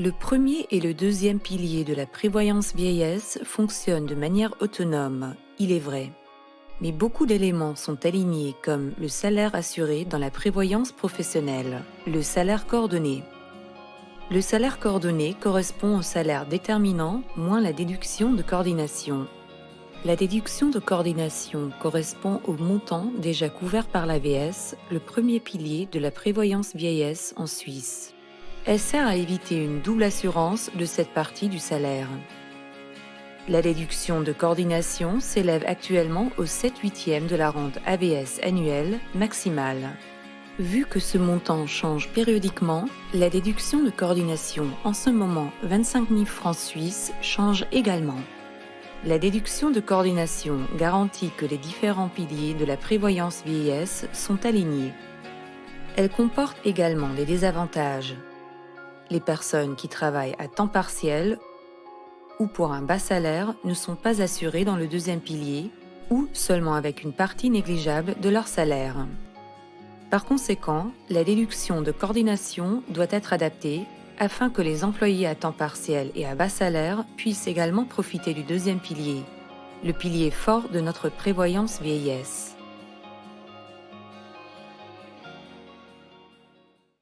Le premier et le deuxième pilier de la prévoyance vieillesse fonctionnent de manière autonome, il est vrai. Mais beaucoup d'éléments sont alignés comme le salaire assuré dans la prévoyance professionnelle, le salaire coordonné. Le salaire coordonné correspond au salaire déterminant moins la déduction de coordination. La déduction de coordination correspond au montant déjà couvert par l'AVS, le premier pilier de la prévoyance vieillesse en Suisse. Elle sert à éviter une double assurance de cette partie du salaire. La déduction de coordination s'élève actuellement au 7 8e de la rente AVS annuelle maximale. Vu que ce montant change périodiquement, la déduction de coordination, en ce moment 25 000 francs suisses, change également. La déduction de coordination garantit que les différents piliers de la prévoyance vieillesse sont alignés. Elle comporte également des désavantages les personnes qui travaillent à temps partiel ou pour un bas salaire ne sont pas assurées dans le deuxième pilier ou seulement avec une partie négligeable de leur salaire. Par conséquent, la déduction de coordination doit être adaptée afin que les employés à temps partiel et à bas salaire puissent également profiter du deuxième pilier, le pilier fort de notre prévoyance vieillesse.